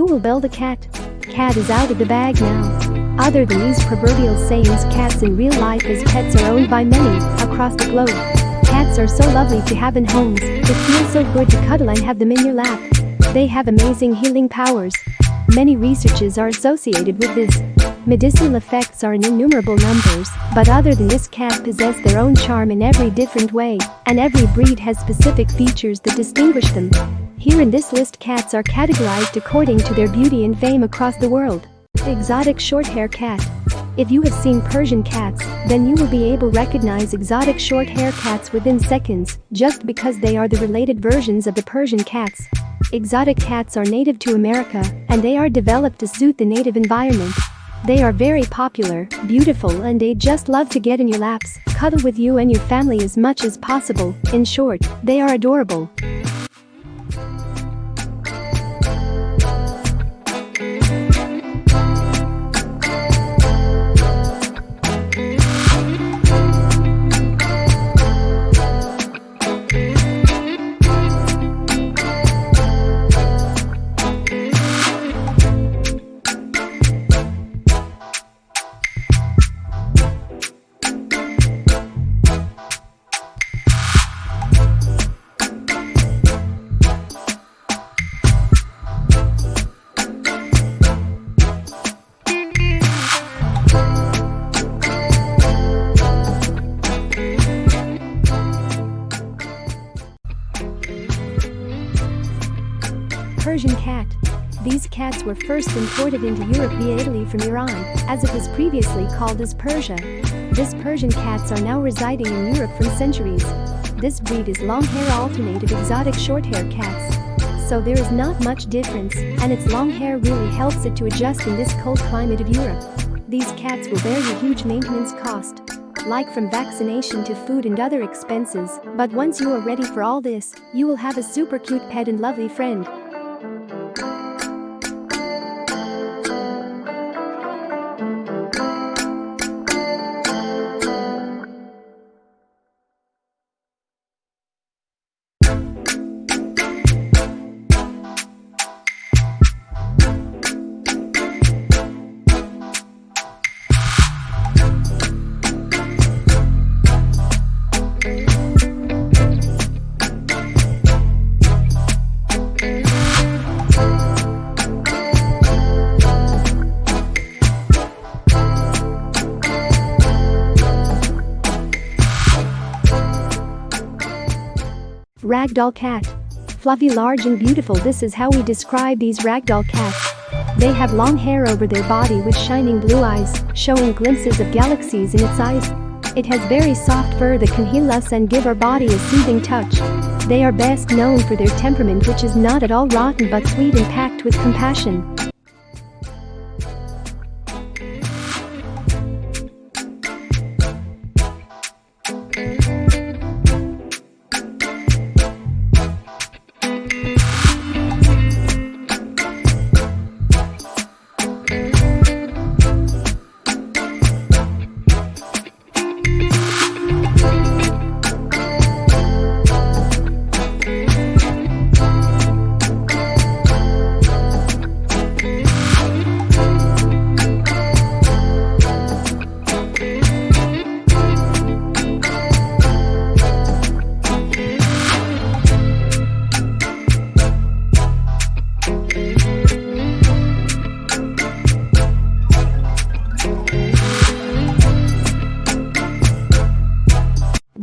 who will build a cat? Cat is out of the bag now. Other than these proverbial sayings cats in real life as pets are owned by many across the globe. Cats are so lovely to have in homes, it feels so good to cuddle and have them in your lap. They have amazing healing powers. Many researches are associated with this. Medicinal effects are in innumerable numbers, but other than this cats possess their own charm in every different way, and every breed has specific features that distinguish them. Here in this list cats are categorized according to their beauty and fame across the world. Exotic short-hair cat. If you have seen Persian cats, then you will be able to recognize exotic short-hair cats within seconds, just because they are the related versions of the Persian cats. Exotic cats are native to America, and they are developed to suit the native environment. They are very popular, beautiful and they just love to get in your laps, cuddle with you and your family as much as possible, in short, they are adorable. Cats were first imported into Europe via Italy from Iran, as it was previously called as Persia. This Persian cats are now residing in Europe from centuries. This breed is long-hair alternative exotic short-hair cats. So there is not much difference, and its long hair really helps it to adjust in this cold climate of Europe. These cats will bear you huge maintenance cost like from vaccination to food and other expenses, but once you are ready for all this, you will have a super cute pet and lovely friend. Ragdoll cat. Fluffy, large and beautiful this is how we describe these ragdoll cats. They have long hair over their body with shining blue eyes, showing glimpses of galaxies in its eyes. It has very soft fur that can heal us and give our body a soothing touch. They are best known for their temperament which is not at all rotten but sweet and packed with compassion.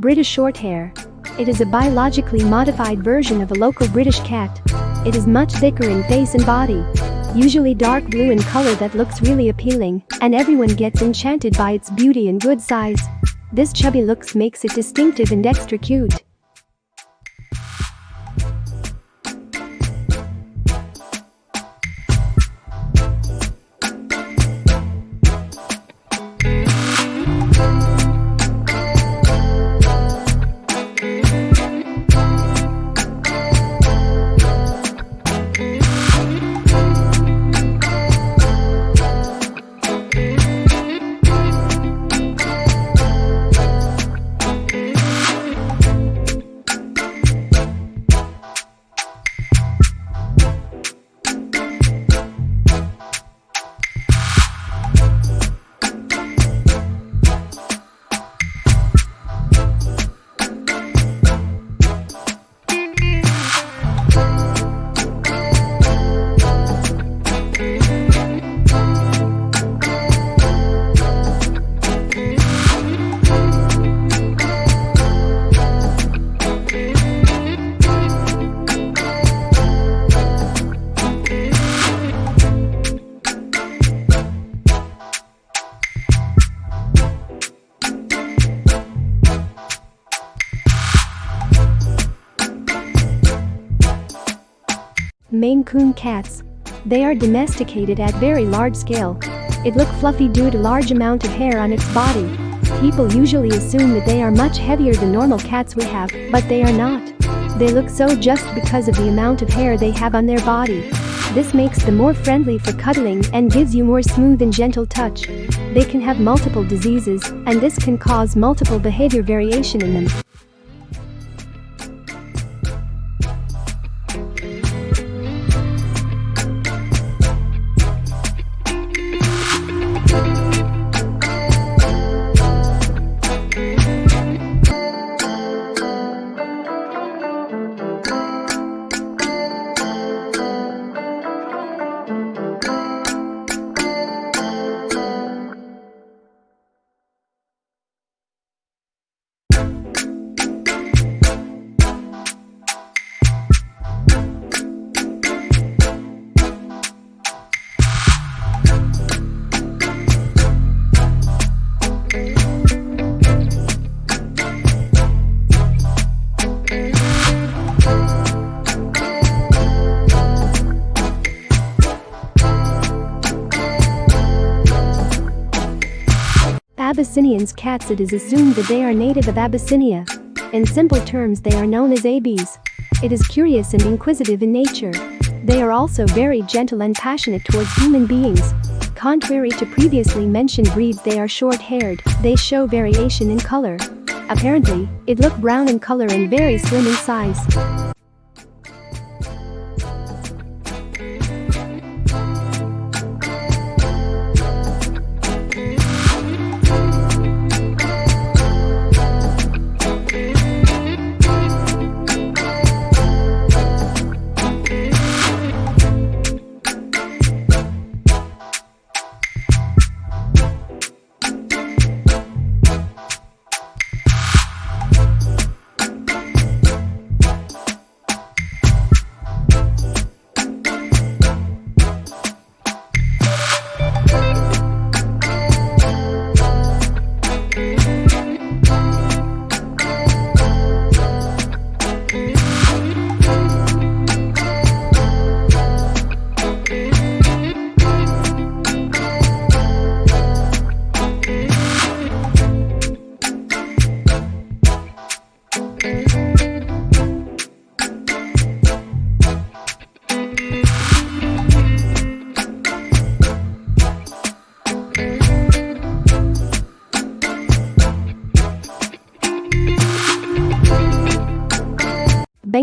British Shorthair. It is a biologically modified version of a local British cat. It is much thicker in face and body. Usually dark blue in color that looks really appealing, and everyone gets enchanted by its beauty and good size. This chubby looks makes it distinctive and extra cute. Maine Coon cats. They are domesticated at very large scale. It look fluffy due to large amount of hair on its body. People usually assume that they are much heavier than normal cats we have, but they are not. They look so just because of the amount of hair they have on their body. This makes them more friendly for cuddling and gives you more smooth and gentle touch. They can have multiple diseases, and this can cause multiple behavior variation in them. Abyssinians cats it is assumed that they are native of Abyssinia. In simple terms they are known as ABs. It is curious and inquisitive in nature. They are also very gentle and passionate towards human beings. Contrary to previously mentioned breeds they are short-haired, they show variation in color. Apparently, it look brown in color and very slim in size.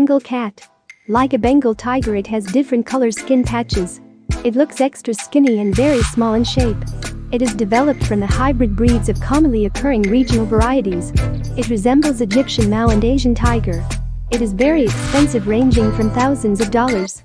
Bengal cat. Like a Bengal tiger it has different color skin patches. It looks extra skinny and very small in shape. It is developed from the hybrid breeds of commonly occurring regional varieties. It resembles Egyptian Mau and Asian tiger. It is very expensive ranging from thousands of dollars.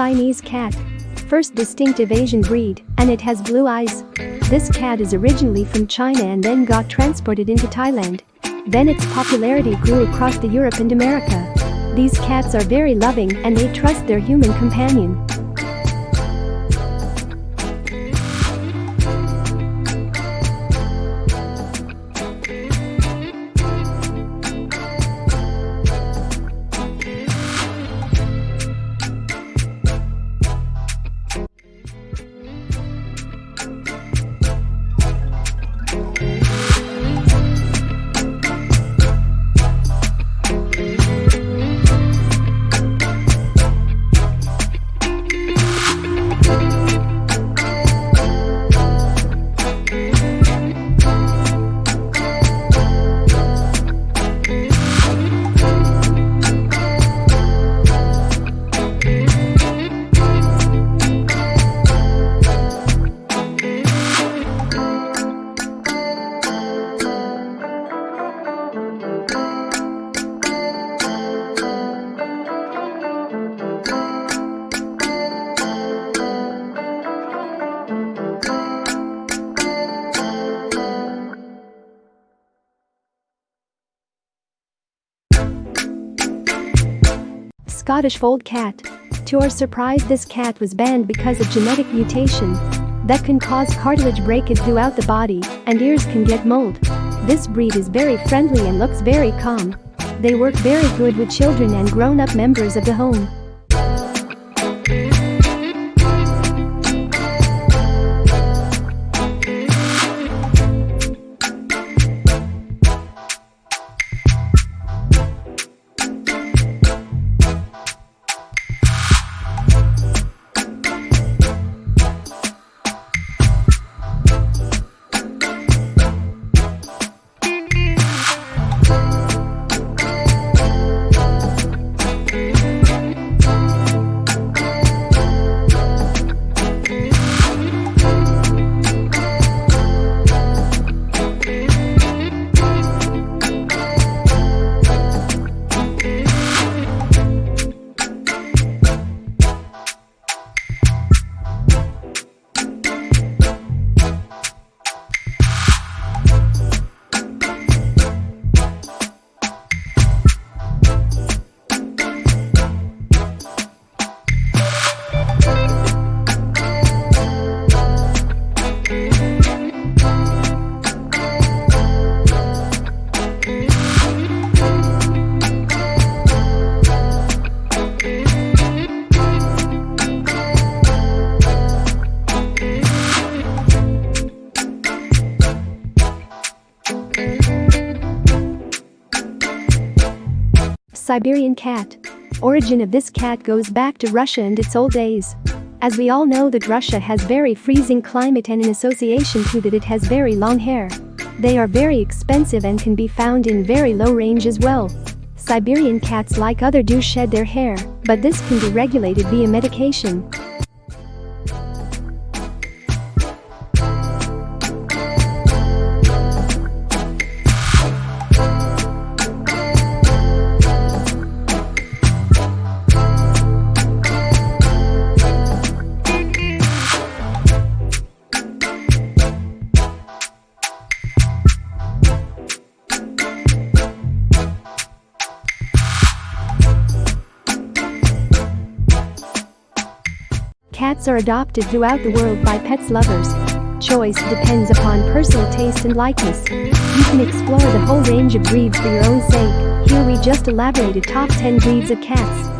Siamese cat. First distinctive Asian breed, and it has blue eyes. This cat is originally from China and then got transported into Thailand. Then its popularity grew across the Europe and America. These cats are very loving and they trust their human companion. Scottish Fold cat. To our surprise this cat was banned because of genetic mutation that can cause cartilage breakage throughout the body and ears can get mold. This breed is very friendly and looks very calm. They work very good with children and grown-up members of the home. Siberian cat. Origin of this cat goes back to Russia and its old days. As we all know that Russia has very freezing climate and in association to that it has very long hair. They are very expensive and can be found in very low range as well. Siberian cats like other do shed their hair, but this can be regulated via medication. Cats are adopted throughout the world by pets lovers. Choice depends upon personal taste and likeness. You can explore the whole range of breeds for your own sake. Here we just elaborated top 10 breeds of cats.